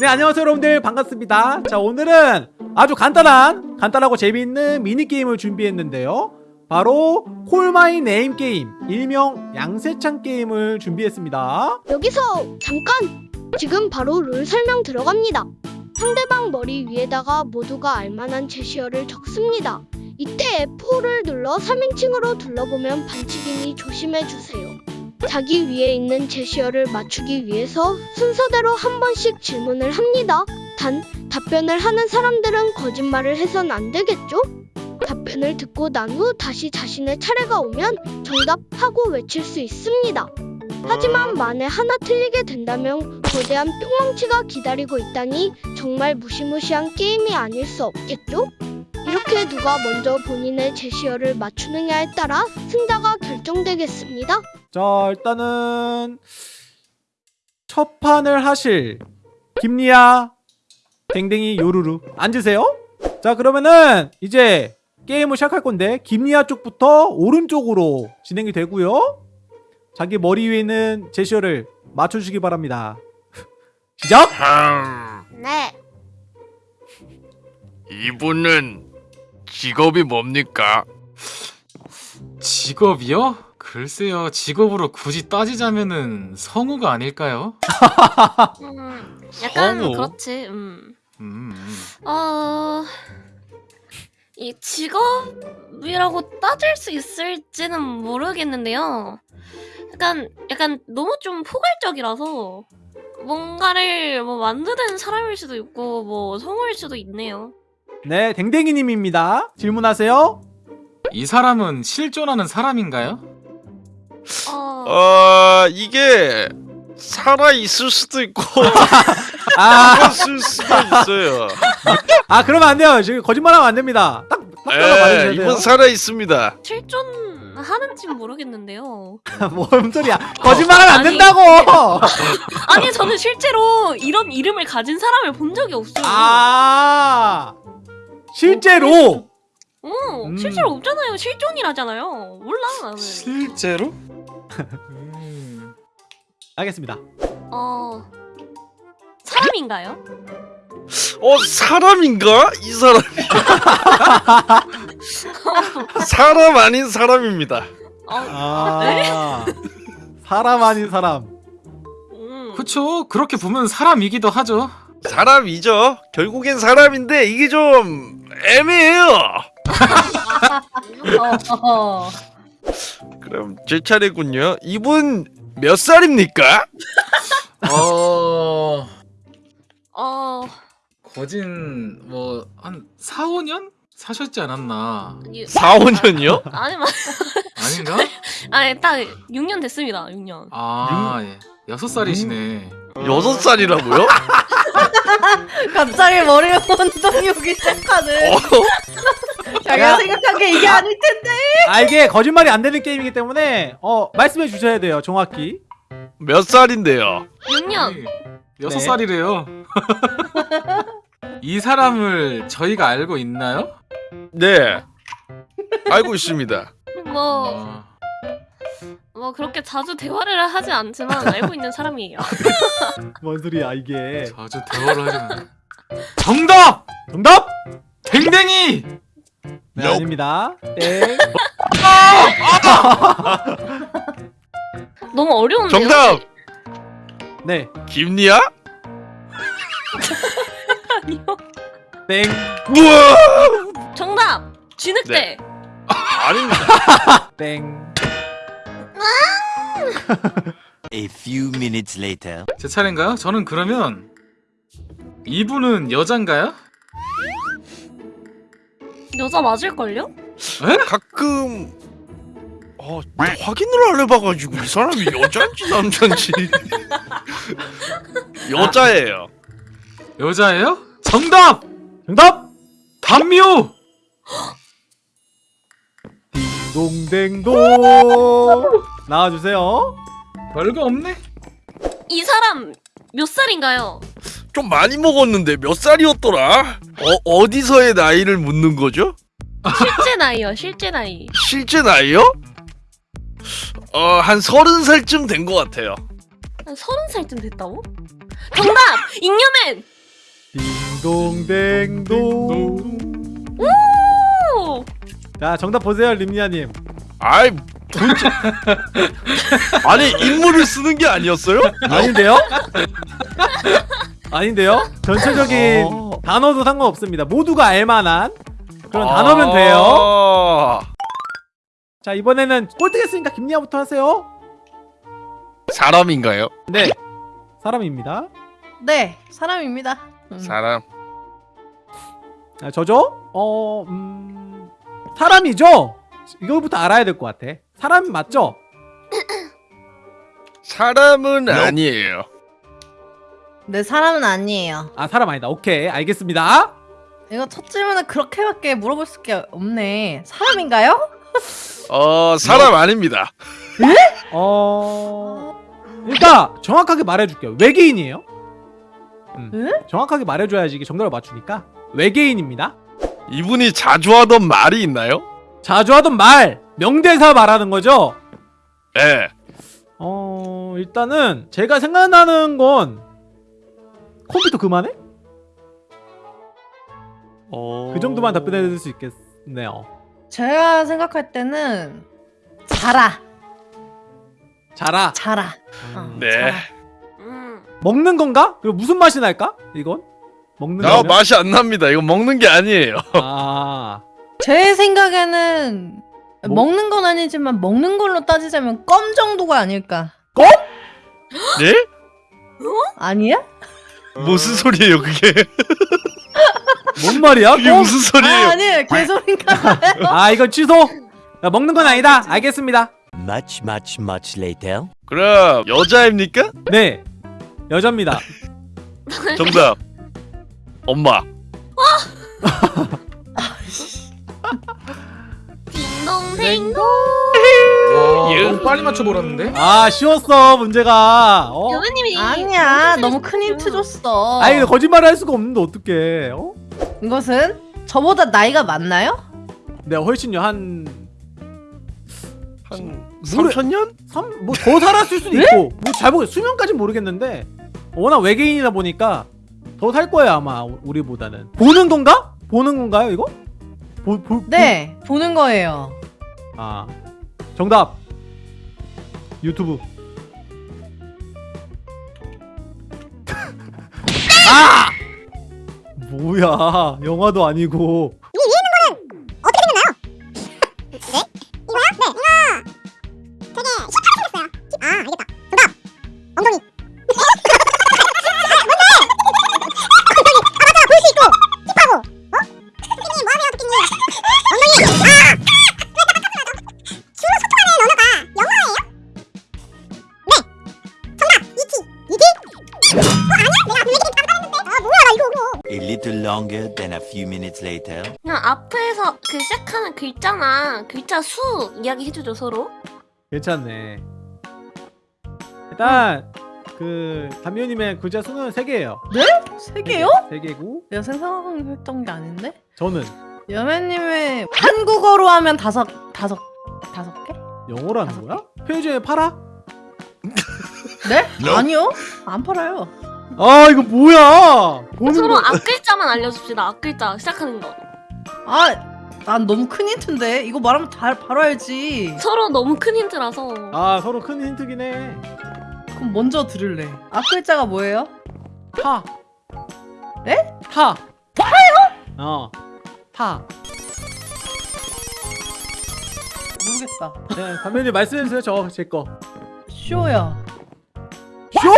네 안녕하세요 여러분들 반갑습니다 자 오늘은 아주 간단한 간단하고 재미있는 미니게임을 준비했는데요 바로 Call My Name 게임 일명 양세찬 게임을 준비했습니다 여기서 잠깐! 지금 바로 룰 설명 들어갑니다. 상대방 머리 위에다가 모두가 알만한 제시어를 적습니다. 이때 F4를 눌러 3인칭으로 둘러보면 반칙이니 조심해주세요. 자기 위에 있는 제시어를 맞추기 위해서 순서대로 한 번씩 질문을 합니다. 단, 답변을 하는 사람들은 거짓말을 해선 안 되겠죠? 답변을 듣고 난 후 다시 자신의 차례가 오면 정답하고 외칠 수 있습니다. 하지만 만에 하나 틀리게 된다면 거대한 뿅망치가 기다리고 있다니 정말 무시무시한 게임이 아닐 수 없겠죠? 이렇게 누가 먼저 본인의 제시어를 맞추느냐에 따라 승자가 결정되겠습니다. 자 일단은 첫 판을 하실 김리아 댕댕이 요루루 앉으세요 자 그러면은 이제 게임을 시작할 건데 김리아 쪽부터 오른쪽으로 진행이 되고요 자기 머리 위에 있는 제시어를 맞춰주시기 바랍니다 시작! 흠, 네. 이분은 직업이 뭡니까? 직업이요? 글쎄요, 직업으로 굳이 따지자면은 성우가 아닐까요? 음, 약간 성우? 그렇지. 음. 음, 음. 어, 이 직업이라고 따질 수 있을지는 모르겠는데요. 약간 약간 너무 좀 포괄적이라서 뭔가를 뭐 만드는 사람일 수도 있고 뭐 성우일 수도 있네요. 네 댕댕이님입니다 질문하세요 이 사람은 실존하는 사람인가요? 어, 어 이게 살아 있을 수도 있고 아, 죽었을 수도 있어요. 아 그러면 안 돼요 지금 거짓말하면 안 됩니다 딱, 에, 돼요 이분 살아 있습니다. 실존하는지는 모르겠는데요. 뭔 소리야 거짓말하면 안 아니. 된다고 아니 저는 실제로 이런 이름을 가진 사람을 본 적이 없어요. 아 실제로 어, 음. 실제로 없잖아요. 실존이라잖아요. 몰라 나는. 실제로? 음. 알겠습니다 어 사람인가요? 어 사람인가? 이 사람이 사람 아닌 사람입니다. 어, 아 사람 아닌 사람 음. 그쵸, 그렇게 보면 사람이기도 하죠. 사람이죠. 결국엔 사람인데 이게 좀 애매해요. 어, 그럼 제 차례군요. 이분 몇 살입니까? 어... 어, 거진 뭐 한 4, 5년 사셨지 않았나? 유, 4, 5년이요? 아니, 마- 아닌가? 아니, 딱 6년 됐습니다. 6년. 아, 예. 여섯 살이시네. 여섯 살이라고요? 갑자기 머리에 혼동이 오기 시작하네. 어? 자기가 야. 생각한 게 이게 아닐 텐데. 아 이게 거짓말이 안 되는 게임이기 때문에 어 말씀해 주셔야 돼요 정확히 몇 살인데요? 6년. 아니, 여섯 네. 살이래요. 이 사람을 저희가 알고 있나요? 네. 알고 있습니다. 뭐, 어, 뭐 그렇게 자주 대화를 하지 않지만 알고 있는 사람이에요. 뭔 소리야 이게 자주 대화를 하려면 정답! 정답 댕댕이! 네 아닙니다 땡 너무 어려운데요? 정답! 네, 김리아? 아니요. 땡. 우와! 정답! 쥐늑대! 아닙니다. 땡. A few minutes later. 제 차례인가요? 저는 그러면 이분은 여잔가요? 여자 맞을걸요? 가끔 어, 확인을 안 해봐가지고 이 사람이 여자인지 남자인지 여자예요. 여자예요? 정답! 정답! 담요! 딩동댕동. 나와주세요. 별거 없네? 이 사람 몇 살인가요? 좀 많이 먹었는데 몇 살이었더라? 어, 어디서의 나이를 묻는 거죠? 실제 나이요, 실제 나이. 실제 나이요? 어, 한 서른 살쯤 된 것 같아요. 한 서른 살쯤 됐다고? 정답! 잉여맨! 딩동댕동. 오! 자 정답 보세요 림니아님. 아이 도대체 아니 인물을 쓰는 게 아니었어요? 아닌데요? 아닌데요? 전체적인 어. 단어도 상관없습니다. 모두가 알만한 그런 단어면 돼요. 아, 자 이번에는 꼴등했으니까 김리아부터 하세요. 사람인가요? 네 사람입니다. 네, 사람입니다. 음. 사람. 아, 저죠? 어 음... 사람이죠? 이거부터 알아야 될 것 같아. 사람 맞죠? 사람은 아니에요. 네, 사람은 아니에요. 아 사람 아니다. 오케이 알겠습니다. 이거 첫 질문은 그렇게밖에 물어볼 수게 없네. 사람인가요? 어 사람 아닙니다. 어 일단 정확하게 말해줄게요. 외계인이에요. 음. 응? 정확하게 말해줘야지 이게 정답을 맞추니까 외계인입니다. 이분이 자주 하던 말이 있나요? 자주 하던 말 명대사 말하는 거죠. 예. 어 일단은 제가 생각나는 건 컴퓨터 그만해? 어... 그 정도만 답변해 드릴 수 있겠네요. 제가 생각할 때는 자라, 자라. 자라. 어, 음. 네. 자라. 음. 먹는 건가? 그리고 무슨 맛이 날까? 이건 먹는 나 거면? 맛이 안 납니다. 이거 먹는 게 아니에요. 아 제 생각에는 뭐? 먹는 건 아니지만 먹는 걸로 따지자면 껌 정도가 아닐까. 네? 아니야? 무슨 소리예요 그게? 뭔 말이야? 그게 어? 무슨 소리예요? 아, 아니에요. 개소리인가 봐요. 아 이건 취소. 야, 먹는 건 아니다. 알겠습니다. Much, much, much later. 그럼 여자입니까? 네 여자입니다. 정답. 엄마. 딩동댕동! 와, 예. 너무 빨리 맞춰버렸는데? 아 쉬웠어 문제가. 어? 여배님이 아니야. 너무 큰 힌트 줬어. 아니 거짓말을 할 수가 없는데 어떡해? 어? 이것은 저보다 나이가 많나요? 내가 훨씬요 한한 노래- 3천 년? 뭐더 살았을 수도 있고 뭐잘 모르 수명까진 모르겠는데 워낙 외계인이다 보니까 더 살 거예요 아마 우리보다는 보는 건가? 보는 건가요 이거? 보, 보, 네, 보 는 거예요. 보- 아 정답. 유튜브. 아! 뭐야 영화도 아니고 little longer than a few minutes later. 그냥 앞에서 그 시작하는 글자나 글자 수 이야기 해주죠 서로 괜찮네 일단 그 담요님의 글자 수는 3개예요 세 개요? 3개고 내가 생각했던 게 아닌데? 저는 여매님의 한국어로 하면 다섯 다섯 다섯 개? 영어로 하는 거야? 편의점에 팔아? 네? 아니요, 안 팔아요. 아 이거 뭐야 보는 서로 거앞 글자만 알려줍시다 앞 글자 시작하는 거 아, 난 너무 큰 힌트인데 이거 말하면 다 바로 알지. 서로 너무 큰 힌트라서 아 서로 큰 힌트긴 해 그럼 먼저 들을래. 앞 글자가 뭐예요? 타. 네? 타. 타요? 어. 타. 모르겠다. 네, 담배님 말씀해주세요. 저 제 거. 쇼요. 쇼?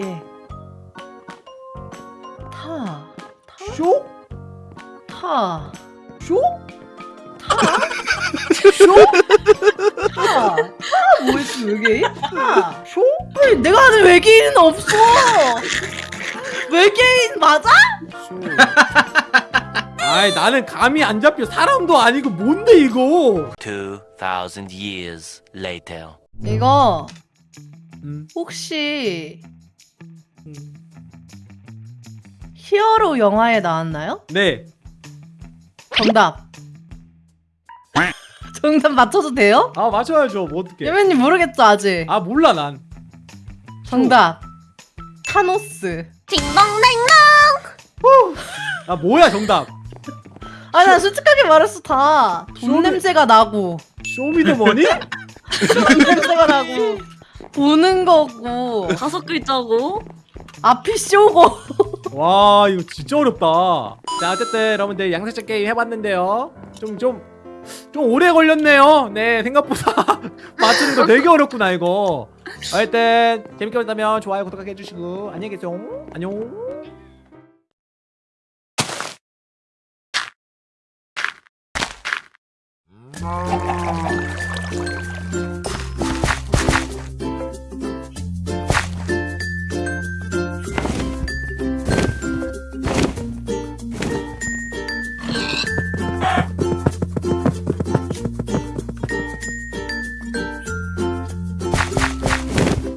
예. 타. 쇼? 타. 쇼? 쇼? 타. 타 뭐였지 외계인? 타. 쇼? 아니, 내가 아는 외계인은 없어. 외계인 맞아? 쇼. 아이 나는 감이 안 잡혀. 사람도 아니고 뭔데 이거? 2,000 years later. 이거 음. 혹시 히어로 영화에 나왔나요? 네. 정답. 정답 맞춰도 돼요? 아 맞춰야죠. 뭐 어떡해. 예매님 모르겠죠 아직. 아 몰라 난. 정답. 타노스. 딩동댕동. 아 뭐야 정답 아니 나 솔직하게 말했어 다. 돈 냄새가 나고. 쇼미더머니? 돈 냄새가 나고. 보는 거고. 다섯 글자고. 앞이 쇼고. 와 이거 진짜 어렵다. 자 어쨌든 여러분들 양세찬 게임 해봤는데요. 좀좀좀 좀, 좀 오래 걸렸네요. 네 생각보다 맞추는 거 되게 어렵구나 이거. 어쨌든 재밌게 보셨다면 좋아요 구독하기 해주시고 안녕히 계세요. 안녕.